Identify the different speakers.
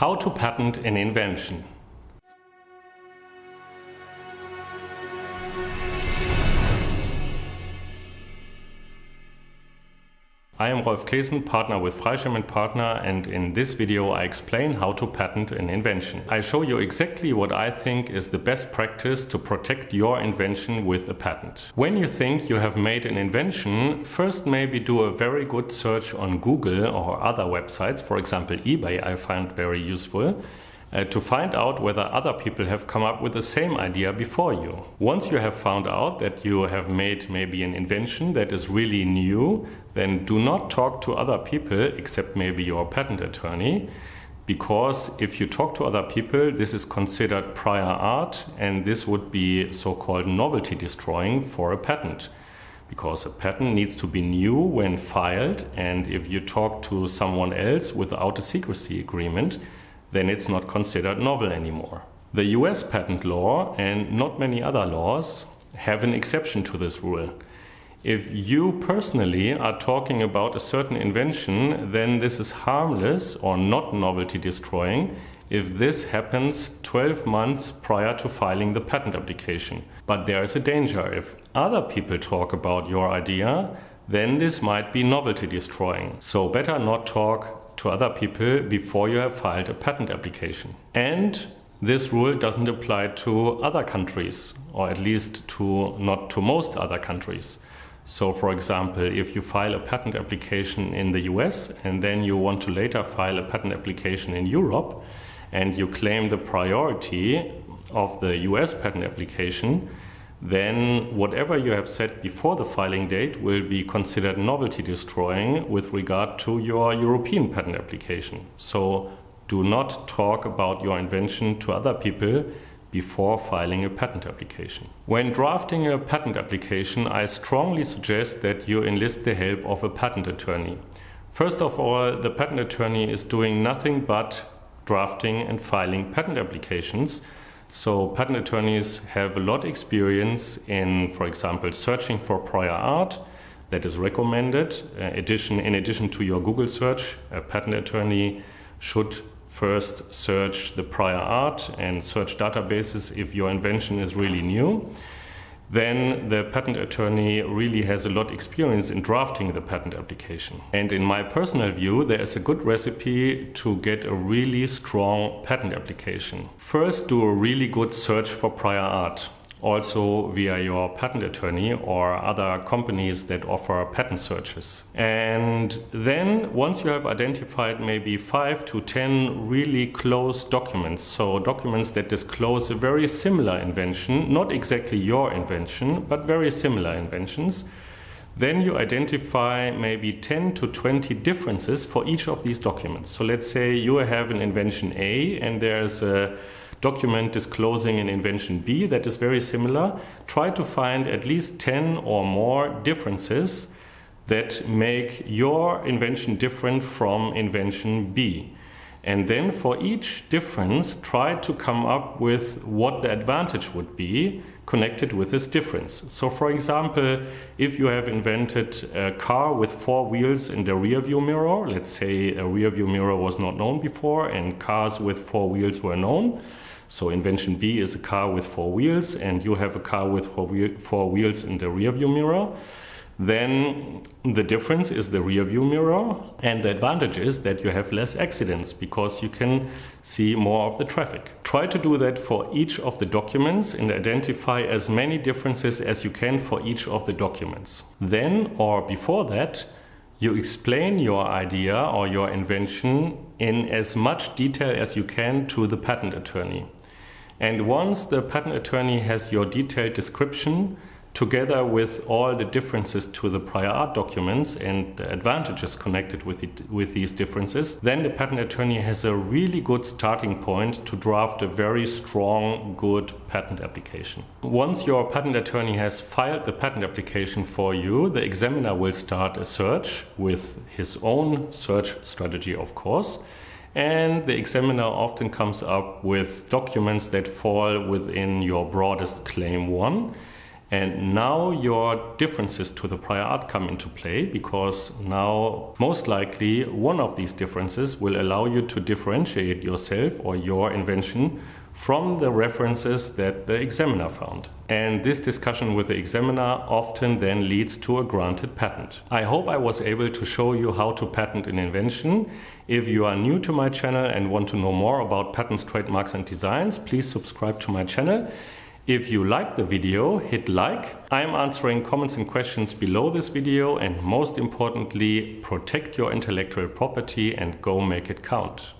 Speaker 1: How to patent an invention. I am Rolf Claessen, partner with Freischem & Partner and in this video I explain how to patent an invention. I show you exactly what I think is the best practice to protect your invention with a patent. When you think you have made an invention, first maybe do a very good search on Google or other websites, for example eBay I find very useful, uh, to find out whether other people have come up with the same idea before you. Once you have found out that you have made maybe an invention that is really new, then do not talk to other people except maybe your patent attorney because if you talk to other people, this is considered prior art and this would be so-called novelty destroying for a patent. Because a patent needs to be new when filed and if you talk to someone else without a secrecy agreement, then it's not considered novel anymore. The US patent law and not many other laws have an exception to this rule. If you personally are talking about a certain invention, then this is harmless or not novelty destroying if this happens 12 months prior to filing the patent application. But there is a danger. If other people talk about your idea, then this might be novelty destroying. So better not talk to other people before you have filed a patent application. And this rule doesn't apply to other countries, or at least to not to most other countries. So for example, if you file a patent application in the US and then you want to later file a patent application in Europe and you claim the priority of the US patent application, then whatever you have said before the filing date will be considered novelty destroying with regard to your European patent application. So do not talk about your invention to other people before filing a patent application. When drafting a patent application, I strongly suggest that you enlist the help of a patent attorney. First of all, the patent attorney is doing nothing but drafting and filing patent applications so patent attorneys have a lot of experience in, for example, searching for prior art that is recommended. Uh, addition, in addition to your Google search, a patent attorney should first search the prior art and search databases if your invention is really new then the patent attorney really has a lot experience in drafting the patent application. And in my personal view, there is a good recipe to get a really strong patent application. First, do a really good search for prior art also via your patent attorney or other companies that offer patent searches. And then once you have identified maybe five to 10 really close documents, so documents that disclose a very similar invention, not exactly your invention, but very similar inventions, then you identify maybe 10 to 20 differences for each of these documents. So let's say you have an invention A and there's a document disclosing an invention B that is very similar, try to find at least 10 or more differences that make your invention different from invention B. And then for each difference, try to come up with what the advantage would be connected with this difference. So for example, if you have invented a car with four wheels in the rear view mirror, let's say a rear view mirror was not known before and cars with four wheels were known, so invention B is a car with four wheels and you have a car with four, wheel, four wheels in the rear view mirror. Then the difference is the rear view mirror and the advantage is that you have less accidents because you can see more of the traffic. Try to do that for each of the documents and identify as many differences as you can for each of the documents. Then or before that, you explain your idea or your invention in as much detail as you can to the patent attorney. And once the patent attorney has your detailed description, together with all the differences to the prior art documents and the advantages connected with, it, with these differences, then the patent attorney has a really good starting point to draft a very strong, good patent application. Once your patent attorney has filed the patent application for you, the examiner will start a search with his own search strategy, of course and the examiner often comes up with documents that fall within your broadest claim one And now your differences to the prior art come into play because now most likely one of these differences will allow you to differentiate yourself or your invention from the references that the examiner found. And this discussion with the examiner often then leads to a granted patent. I hope I was able to show you how to patent an invention. If you are new to my channel and want to know more about patents, trademarks and designs, please subscribe to my channel. If you like the video, hit like. I am answering comments and questions below this video and most importantly, protect your intellectual property and go make it count.